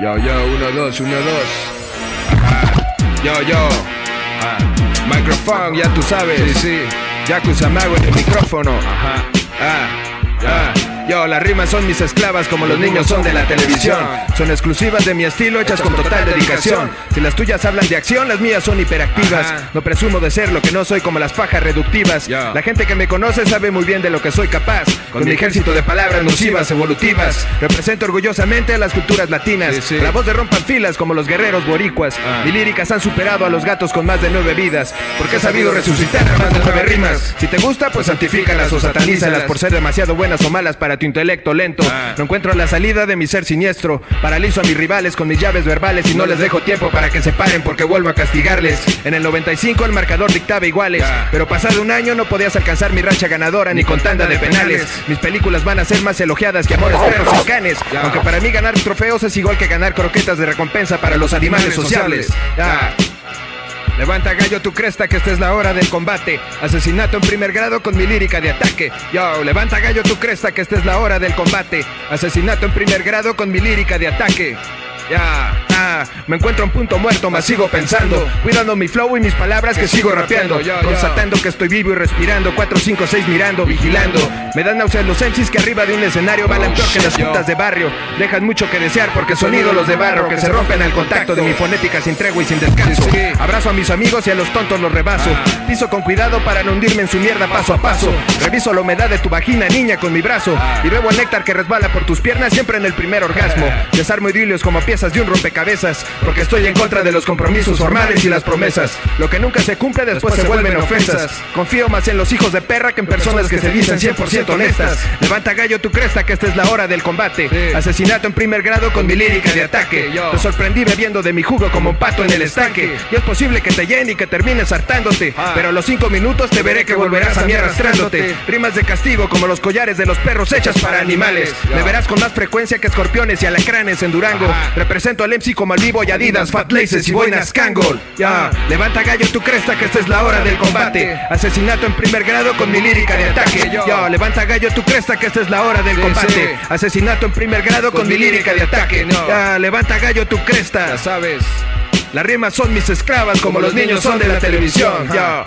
Yo, yo, uno, dos, uno, dos. Yo, yo. Microphone, ya tú sabes. Sí, sí. Yakuza Mago en el micrófono. Ajá. Ah. Ah. Yo, las rimas son mis esclavas como los niños son de la televisión. Son exclusivas de mi estilo, hechas con total dedicación. Si las tuyas hablan de acción, las mías son hiperactivas. No presumo de ser lo que no soy como las fajas reductivas. La gente que me conoce sabe muy bien de lo que soy capaz. Con mi ejército de palabras nocivas, evolutivas. Represento orgullosamente a las culturas latinas. La voz de rompan filas como los guerreros boricuas. Mi líricas han superado a los gatos con más de nueve vidas. Porque he sabido resucitar a más de nueve rimas. Si te gusta, pues santifícalas o satanízalas por ser demasiado buenas o malas para tu intelecto lento. No encuentro la salida de mi ser siniestro. Paralizo a mis rivales con mis llaves verbales y no les dejo tiempo para que se paren porque vuelvo a castigarles. En el 95 el marcador dictaba iguales, pero pasado un año no podías alcanzar mi racha ganadora ni con tanda de penales. Mis películas van a ser más elogiadas que amores perros y canes. Aunque para mí ganar trofeos es igual que ganar croquetas de recompensa para los animales sociables. Levanta gallo tu cresta que esta es la hora del combate. Asesinato en primer grado con mi lírica de ataque. Yo, levanta gallo tu cresta que esta es la hora del combate. Asesinato en primer grado con mi lírica de ataque. Ya, ah, me encuentro en punto muerto, más sigo pensando. Cuidando mi flow y mis palabras que sigo rapeando. Constatando que estoy vivo y respirando. 4, 5, 6 mirando, vigilando. Me dan náuseas los MCs que arriba de un escenario balan peor que las putas de barrio. Dejan mucho que desear porque son ídolos de barro que se rompen al contacto de mi fonética sin tregua y sin descanso. Abrazo a mis amigos y a los tontos los rebaso. Piso con cuidado para no hundirme en su mierda paso a paso. Reviso la humedad de tu vagina, niña, con mi brazo. Y bebo el néctar que resbala por tus piernas siempre en el primer orgasmo. Desarmo idilios como piezas de un rompecabezas, porque estoy en contra de los compromisos formales y las promesas. Lo que nunca se cumple después se vuelven ofensas. Confío más en los hijos de perra que en personas que se dicen 100% honestas. Levanta gallo tu cresta que esta es la hora del combate. Asesinato en primer grado con mi lírica de ataque. Te sorprendí bebiendo de mi jugo como un pato en el estanque. Y es posible que te llene y que termines hartándote. Pero a los cinco minutos te veré que volverás a mí arrastrándote. Rimas de castigo como los collares de los perros hechas para animales. Me verás con más frecuencia que escorpiones y alacranes en Durango. Presento al MC como al vivo y Adidas, Fat Laces y boinas Kangol. Ya, levanta gallo tu cresta que esta es la hora del combate. Asesinato en primer grado con mi lírica de ataque. Ya, levanta gallo tu cresta que esta es la hora del combate. Asesinato en primer grado con mi lírica de ataque. Ya, levanta gallo tu cresta. Ya sabes. Las rimas son mis esclavas como los niños son de la televisión. Ya.